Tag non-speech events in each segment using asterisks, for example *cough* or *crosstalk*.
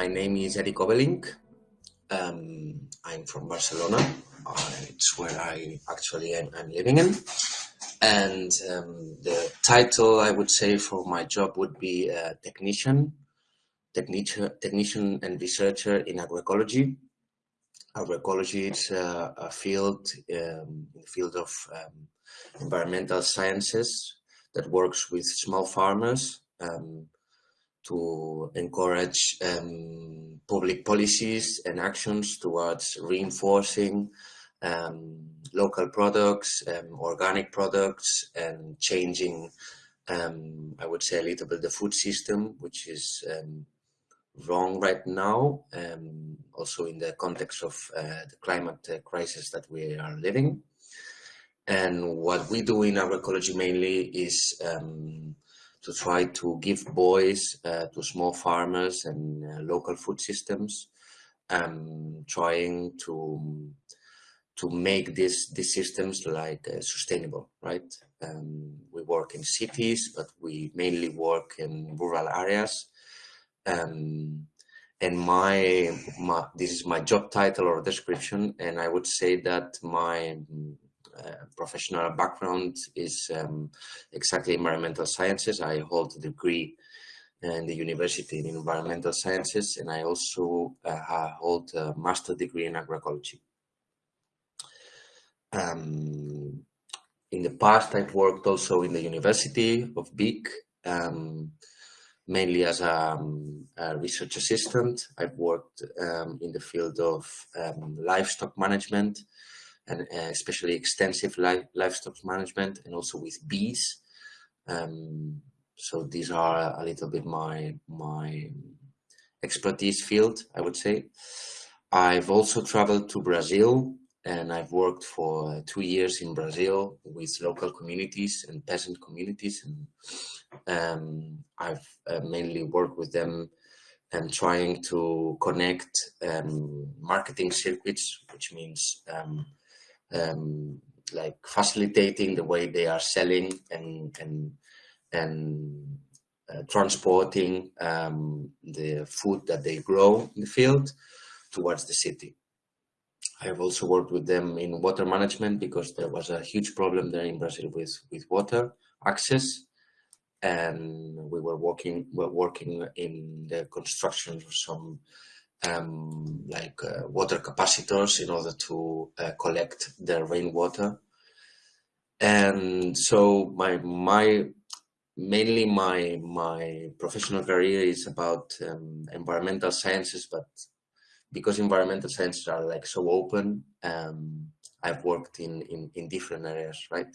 my name is Eric Obelink. Um, I'm from Barcelona. Uh, it's where I actually am I'm living in. And um, the title I would say for my job would be technician, technician, technician and researcher in agroecology. Agroecology is uh, a field, um, the field of um, environmental sciences that works with small farmers um, to encourage um, public policies and actions towards reinforcing um, local products, um, organic products, and changing, um, I would say, a little bit the food system, which is um, wrong right now, also in the context of uh, the climate uh, crisis that we are living. And what we do in agroecology mainly is um, to try to give voice uh, to small farmers and uh, local food systems, um, trying to to make these these systems like uh, sustainable, right? Um, we work in cities, but we mainly work in rural areas. Um, and my, my this is my job title or description, and I would say that my professional background is um, exactly environmental sciences. I hold a degree in the university in environmental sciences, and I also uh, hold a master degree in agroecology. Um, in the past, I've worked also in the University of Vic, um, mainly as a, um, a, research assistant. I've worked um, in the field of um, livestock management, and uh, especially extensive li livestock management and also with bees. Um, so these are a little bit my, my expertise field, I would say. I've also traveled to Brazil and I've worked for two years in Brazil with local communities and peasant communities and um, I've uh, mainly worked with them and trying to connect um, marketing circuits, which means um, um, like facilitating the way they are selling and and and uh, transporting um, the food that they grow in the field towards the city. I have also worked with them in water management because there was a huge problem there in Brazil with with water access, and we were working were working in the construction of some um, like uh, water capacitors in order to uh, collect the rainwater. And so my my mainly my my professional career is about um, environmental sciences, but because environmental sciences are like so open, um, I've worked in, in in different areas, right?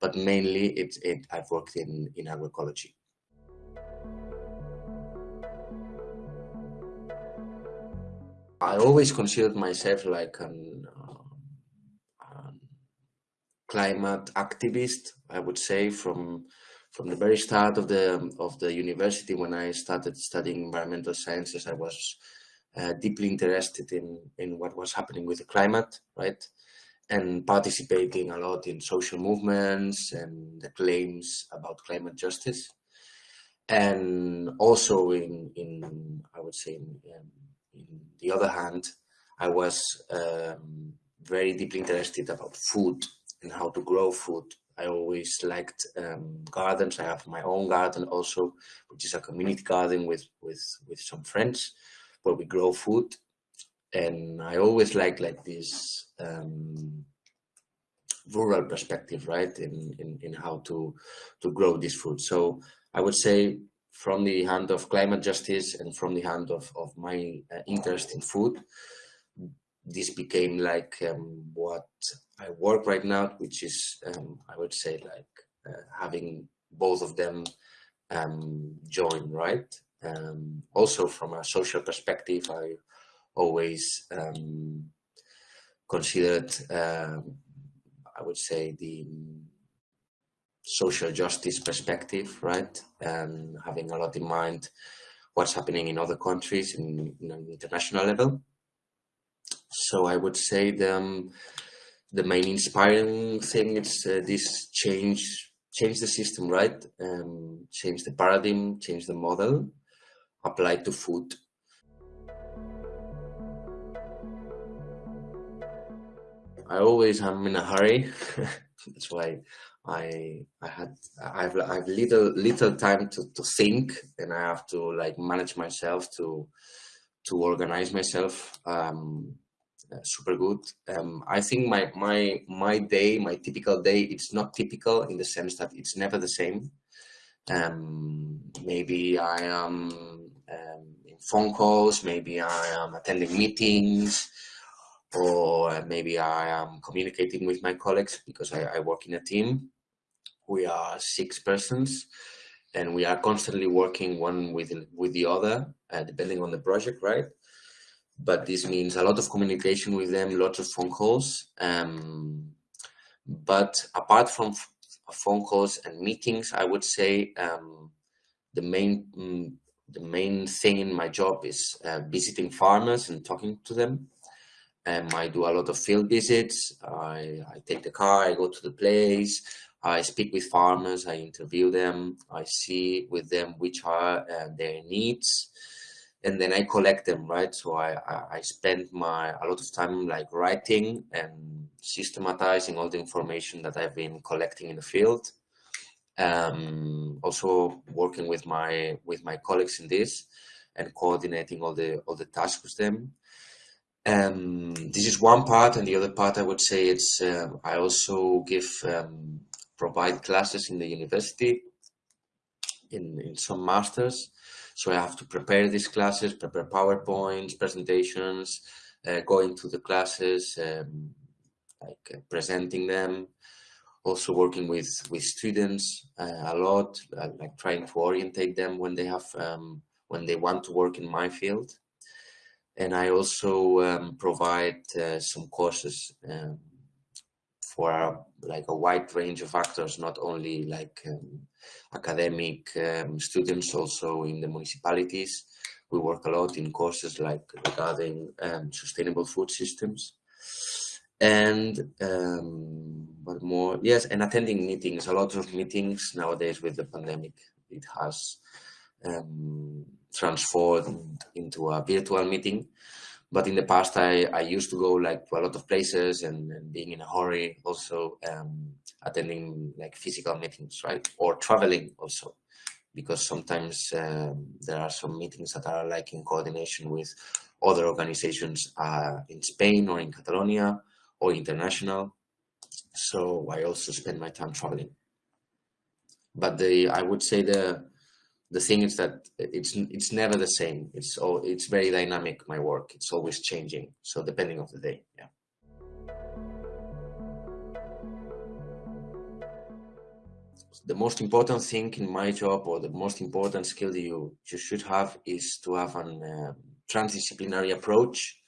But mainly it's it I've worked in in agroecology. I always considered myself like an um, climate activist. I would say from from the very start of the of the university when I started studying environmental sciences, I was uh, deeply interested in in what was happening with the climate, right, and participating a lot in social movements and the claims about climate justice, and also in in I would say in, in the other hand, I was um, very deeply interested about food and how to grow food. I always liked um, gardens. I have my own garden also, which is a community garden with, with, with some friends where we grow food. And I always like like this um, rural perspective, right, in, in, in how to, to grow this food. So I would say from the hand of climate justice and from the hand of, of my uh, interest in food, this became like um, what I work right now, which is, um, I would say, like uh, having both of them um, join, right? Um, also, from a social perspective, I always um, considered, uh, I would say, the social justice perspective, right? Um, having a lot in mind what's happening in other countries in, in an international level. So I would say the, um, the main inspiring thing is uh, this change, change the system, right? Um, change the paradigm, change the model, apply to food. I always am in a hurry. *laughs* That's why I I had I've I've little little time to to think, and I have to like manage myself to to organize myself. Um, uh, super good. Um, I think my my my day, my typical day, it's not typical in the sense that it's never the same. Um, maybe I am um, in phone calls, maybe I am attending meetings, or maybe I am communicating with my colleagues because I, I work in a team. We are six persons and we are constantly working one with, with the other, uh, depending on the project, right? But this means a lot of communication with them, lots of phone calls. Um, but apart from phone calls and meetings, I would say um, the main mm, the main thing in my job is uh, visiting farmers and talking to them. Um, I do a lot of field visits. I, I take the car, I go to the place, I speak with farmers, I interview them, I see with them which are uh, their needs, and then I collect them, right? So I, I, spend my a lot of time like writing and systematizing all the information that I've been collecting in the field. Um, also working with my with my colleagues in this and coordinating all the all the tasks with them. Um, this is one part, and the other part I would say it's uh, I also give um, provide classes in the university in in some masters. So I have to prepare these classes, prepare PowerPoints, presentations, uh, going to the classes, um, like uh, presenting them. Also working with with students uh, a lot, uh, like trying to orientate them when they have um, when they want to work in my field and I also um, provide uh, some courses um, for like a wide range of actors, not only like um, academic um, students, also in the municipalities. We work a lot in courses like regarding um, sustainable food systems and um, what more yes and attending meetings a lot of meetings nowadays with the pandemic it has um, transformed into a virtual meeting. But in the past, I, I used to go like to a lot of places and, and being in a hurry, also um, attending like physical meetings, right? Or traveling also, because sometimes um, there are some meetings that are like in coordination with other organizations uh, in Spain or in Catalonia or international. So I also spend my time traveling. But the I would say the the thing is that it's it's never the same. It's all it's very dynamic my work. It's always changing so depending of the day yeah. The most important thing in my job or the most important skill you you should have is to have an uh, transdisciplinary approach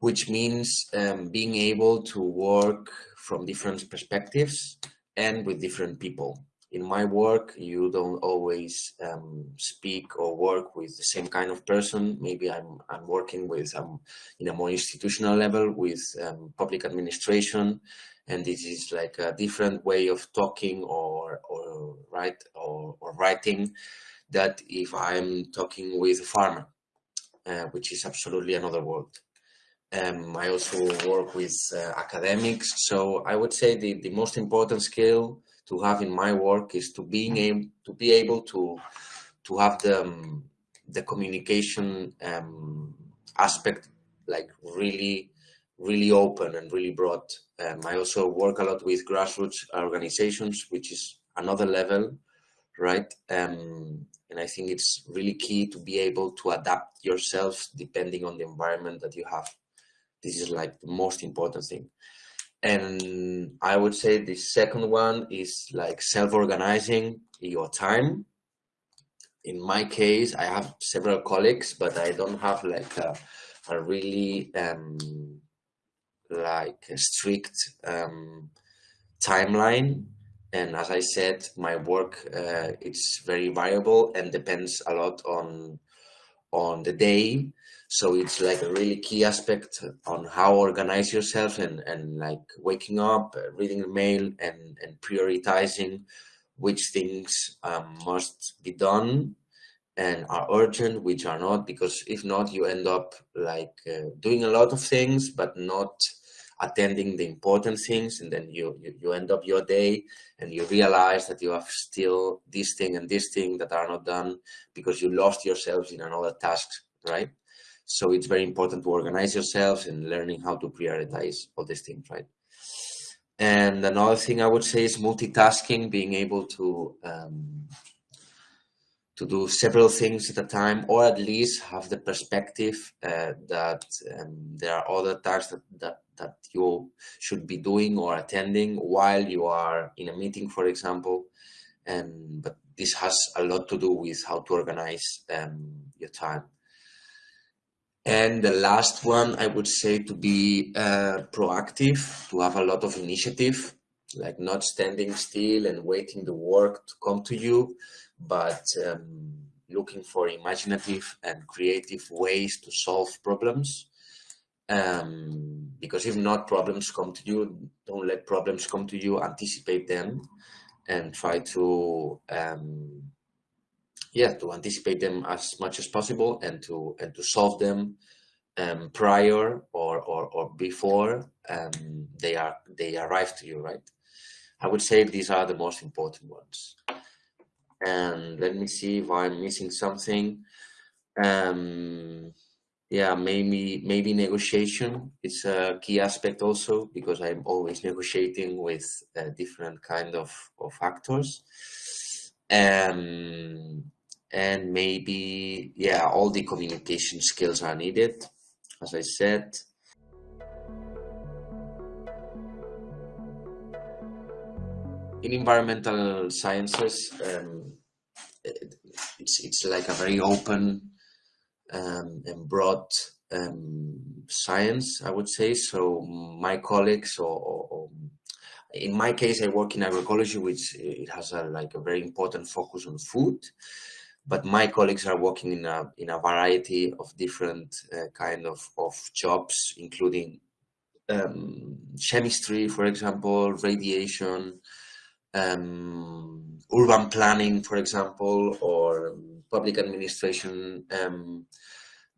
which means um, being able to work from different perspectives and with different people in my work, you don't always um, speak or work with the same kind of person. Maybe I'm, I'm working with, um, in a more institutional level with um, public administration, and this is like a different way of talking or, or, write, or, or writing that if I'm talking with a farmer, uh, which is absolutely another world. Um, I also work with uh, academics, so I would say the, the most important skill to have in my work is to being able to be able to to have the um, the communication um, aspect like really really open and really broad. Um, I also work a lot with grassroots organizations, which is another level, right? Um, and I think it's really key to be able to adapt yourself depending on the environment that you have. This is like the most important thing and I would say the second one is like self-organizing your time. In my case, I have several colleagues, but I don't have like a, a really um, like a strict um, timeline. And as I said, my work uh, it's very variable and depends a lot on on the day so it's like a really key aspect on how organize yourself and, and like waking up, uh, reading the mail and, and prioritizing which things um, must be done and are urgent, which are not, because if not, you end up like uh, doing a lot of things, but not attending the important things and then you, you, you end up your day and you realize that you have still this thing and this thing that are not done because you lost yourselves in another task, right? So it's very important to organize yourselves and learning how to prioritize all these things, right? And another thing I would say is multitasking, being able to um, to do several things at a time, or at least have the perspective uh, that um, there are other tasks that, that that you should be doing or attending while you are in a meeting, for example. And but this has a lot to do with how to organize um, your time. And the last one, I would say to be uh, proactive, to have a lot of initiative, like not standing still and waiting the work to come to you, but um, looking for imaginative and creative ways to solve problems. Um, because if not, problems come to you, don't let problems come to you, anticipate them and try to um, yeah to anticipate them as much as possible and to and to solve them um, prior or, or or before um, they are they arrive to you right? I would say these are the most important ones. And let me see if i'm missing something. Um yeah maybe maybe negotiation is a key aspect also because i'm always negotiating with uh, different kind of of actors. Um and maybe yeah all the communication skills are needed as i said. In environmental sciences um, it's it's like a very open um, and broad um, science i would say. So my colleagues or, or, or in my case i work in agroecology which it has a like a very important focus on food but my colleagues are working in a in a variety of different uh, kind of of jobs, including um, chemistry, for example, radiation, um, urban planning, for example, or public administration um,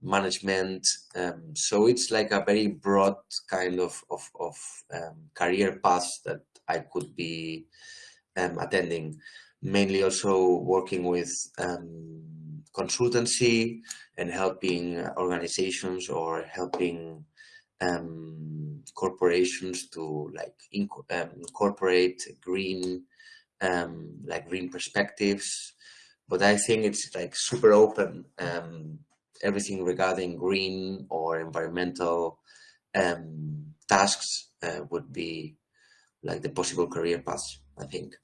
management. Um, so it's like a very broad kind of of, of um, career path that I could be um, attending mainly also working with um, consultancy and helping organizations or helping um, corporations to like inc um, incorporate green um, like green perspectives. But I think it's like super open um, everything regarding green or environmental um, tasks uh, would be like the possible career paths I think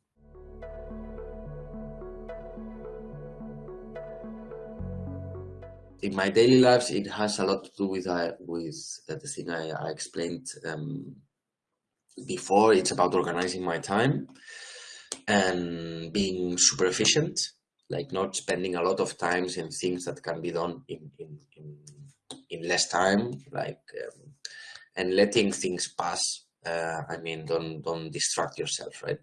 in my daily lives, it has a lot to do with uh, with uh, the thing I, I explained um, before. It's about organizing my time and being super efficient, like not spending a lot of times in things that can be done in in in, in less time, like um, and letting things pass. Uh, I mean, don't don't distract yourself, right?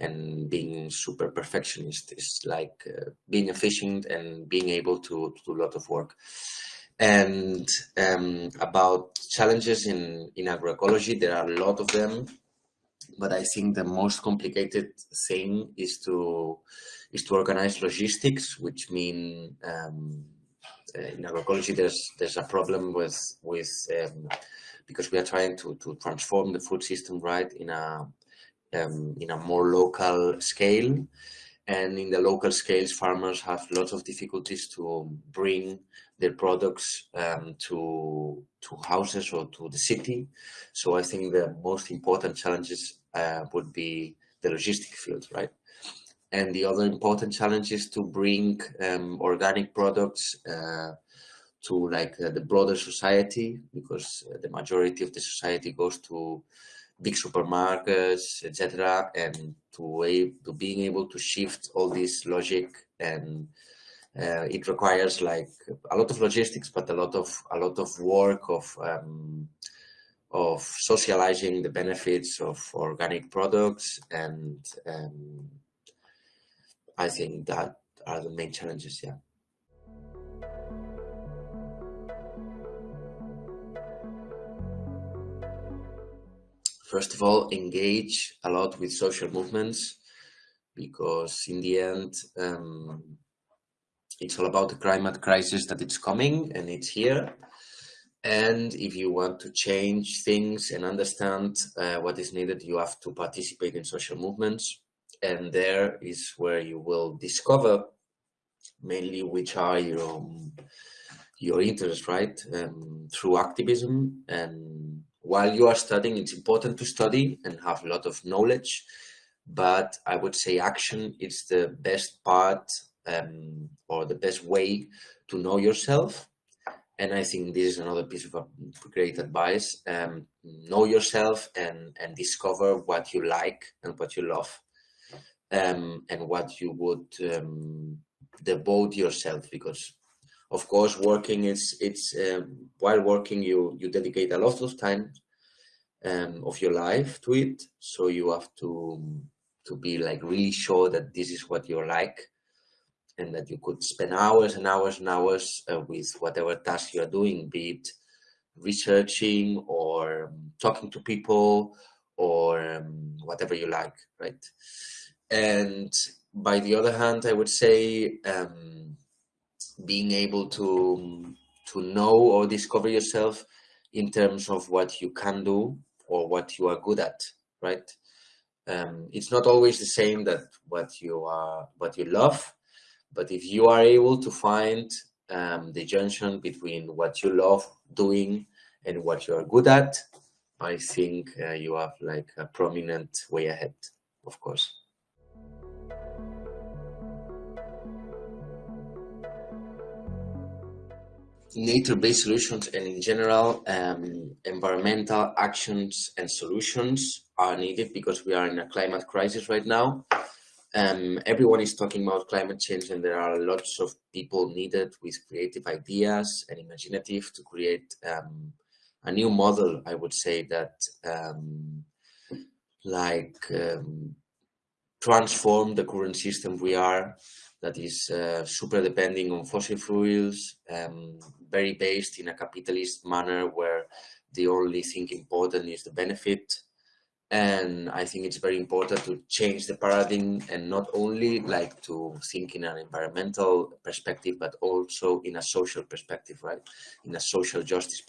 And being super perfectionist is like uh, being efficient and being able to, to, do a lot of work. And um, about challenges in, in agroecology, there are a lot of them, but I think the most complicated thing is to is to organize logistics, which mean um, in agroecology there's there's a problem with with um, because we are trying to to transform the food system right in a um, in a more local scale. And in the local scales, farmers have lots of difficulties to bring their products um, to to houses or to the city. So I think the most important challenges uh, would be the logistic field, right? And the other important challenge is to bring um, organic products uh, to like uh, the broader society because the majority of the society goes to big supermarkets, etc., and to a, to being able to shift all this logic and uh, it requires like a lot of logistics, but a lot of a lot of work of um, of socializing the benefits of organic products, and um, I think that are the main challenges. Yeah. First of all, engage a lot with social movements because in the end, um, it's all about the climate crisis that it's coming and it's here. And if you want to change things and understand uh, what is needed, you have to participate in social movements. And there is where you will discover mainly which are your, your interests, right? Um, through activism. And while you are studying, it's important to study and have a lot of knowledge. But I would say action is the best part um, or the best way to know yourself and I think this is another piece of great advice. Um, know yourself and, and discover what you like and what you love um, and what you would um, devote yourself because of course working is it's um, while working you you dedicate a lot of time um, of your life to it so you have to to be like really sure that this is what you like and that you could spend hours and hours and hours uh, with whatever task you're doing, be it researching or um, talking to people or um, whatever you like, right? And by the other hand, I would say um, being able to to know or discover yourself in terms of what you can do or what you are good at, right? Um, it's not always the same that what you are, what you love but if you are able to find um, the junction between what you love doing and what you are good at, I think uh, you have like a prominent way ahead, of course. Nature-based solutions and in general, um, environmental actions and solutions are needed because we are in a climate crisis right now. Um, everyone is talking about climate change and there are lots of people needed with creative ideas and imaginative to create um, a new model, I would say that um, like um, transform the current system we are that is uh, super depending on fossil fuels, um, very based in a capitalist manner where the only thing important is the benefit and I think it's very important to change the paradigm and not only like to think in an environmental perspective, but also in a social perspective, right? In a social justice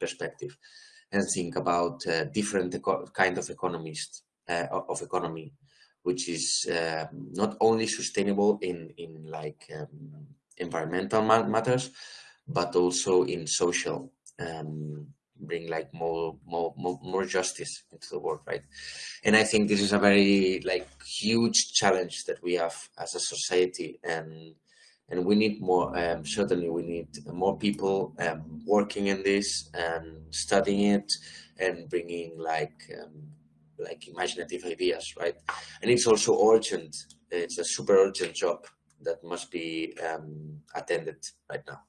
perspective and think about uh, different kind of economist uh, of economy, which is uh, not only sustainable in, in like um, environmental matters, but also in social um, bring like more, more more more justice into the world right? And i think this is a very like huge challenge that we have as a society and and we need more um, certainly we need more people um, working in this and studying it and bringing like um, like imaginative ideas right? And it's also urgent. It's a super urgent job that must be um, attended right now